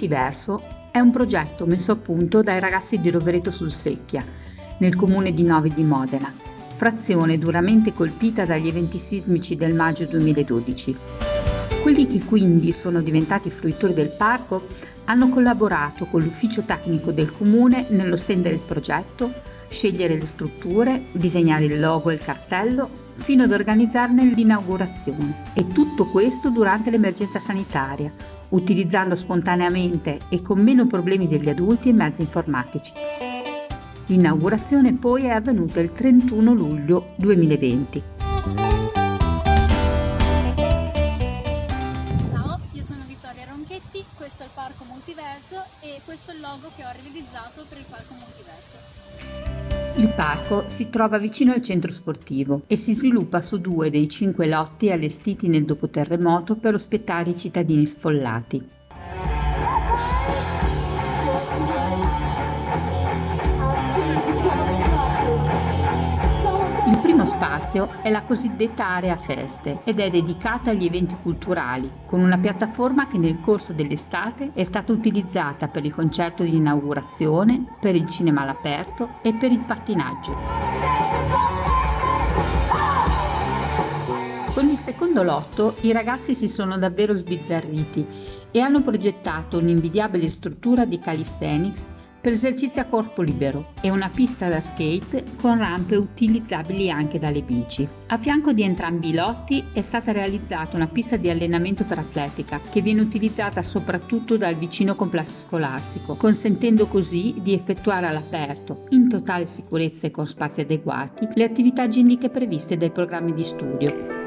Multiverso è un progetto messo a punto dai ragazzi di Rovereto sul Secchia, nel comune di Novi di Modena, frazione duramente colpita dagli eventi sismici del maggio 2012. Quelli che quindi sono diventati fruitori del parco hanno collaborato con l'ufficio tecnico del comune nello stendere il progetto, scegliere le strutture, disegnare il logo e il cartello, fino ad organizzarne l'inaugurazione. E tutto questo durante l'emergenza sanitaria, utilizzando spontaneamente e con meno problemi degli adulti i mezzi informatici. L'inaugurazione poi è avvenuta il 31 luglio 2020. Ciao, io sono Vittoria Ronchetti, questo è il Parco Multiverso e questo è il logo che ho realizzato per il Parco Multiverso. Il parco si trova vicino al centro sportivo e si sviluppa su due dei cinque lotti allestiti nel dopoterremoto per ospettare i cittadini sfollati. Primo spazio è la cosiddetta area feste ed è dedicata agli eventi culturali, con una piattaforma che nel corso dell'estate è stata utilizzata per il concerto di inaugurazione, per il cinema all'aperto e per il pattinaggio. Con il secondo lotto i ragazzi si sono davvero sbizzarriti e hanno progettato un'invidiabile struttura di calisthenics per esercizi a corpo libero e una pista da skate con rampe utilizzabili anche dalle bici. A fianco di entrambi i lotti è stata realizzata una pista di allenamento per atletica che viene utilizzata soprattutto dal vicino complesso scolastico, consentendo così di effettuare all'aperto, in totale sicurezza e con spazi adeguati, le attività ginniche previste dai programmi di studio.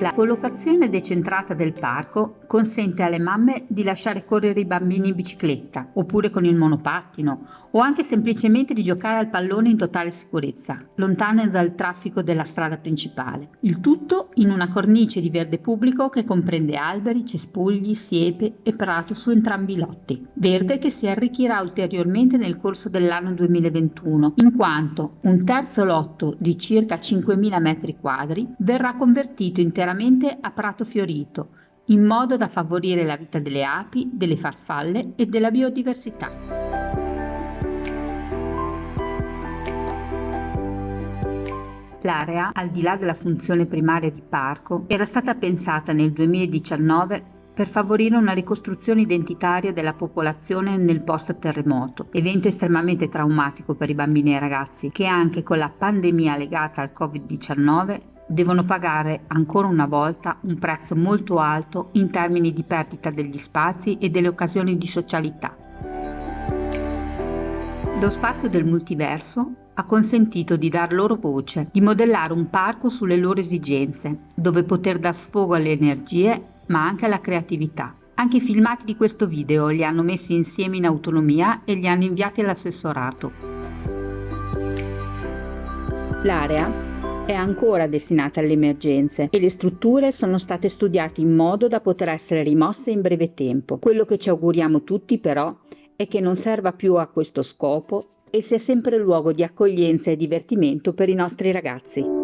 La collocazione decentrata del parco consente alle mamme di lasciare correre i bambini in bicicletta oppure con il monopattino o anche semplicemente di giocare al pallone in totale sicurezza, lontane dal traffico della strada principale. Il tutto in una cornice di verde pubblico che comprende alberi, cespugli, siepe e prato su entrambi i lotti. Verde che si arricchirà ulteriormente nel corso dell'anno 2021, in quanto un terzo lotto di circa 5.000 metri quadri verrà convertito interamente interamente a prato fiorito, in modo da favorire la vita delle api, delle farfalle e della biodiversità. L'area, al di là della funzione primaria di parco, era stata pensata nel 2019 per favorire una ricostruzione identitaria della popolazione nel post-terremoto, evento estremamente traumatico per i bambini e i ragazzi che anche con la pandemia legata al Covid-19 devono pagare ancora una volta un prezzo molto alto in termini di perdita degli spazi e delle occasioni di socialità. Lo spazio del multiverso ha consentito di dar loro voce, di modellare un parco sulle loro esigenze, dove poter dar sfogo alle energie ma anche alla creatività. Anche i filmati di questo video li hanno messi insieme in autonomia e li hanno inviati all'assessorato. L'area è ancora destinata alle emergenze e le strutture sono state studiate in modo da poter essere rimosse in breve tempo. Quello che ci auguriamo tutti però è che non serva più a questo scopo e sia sempre luogo di accoglienza e divertimento per i nostri ragazzi.